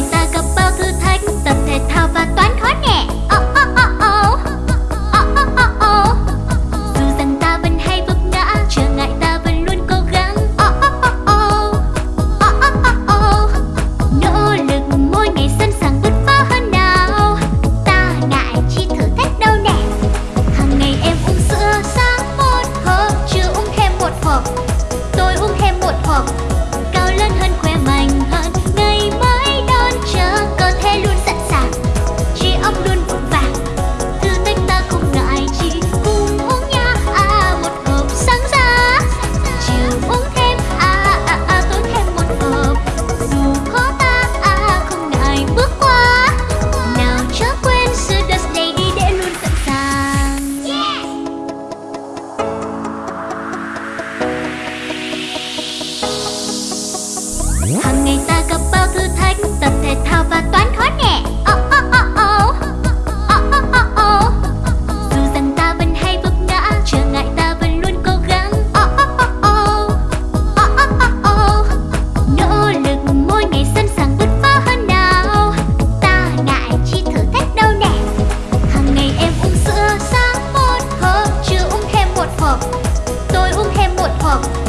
ngày ta gặp bao thử thách tập thể thao và toán 话。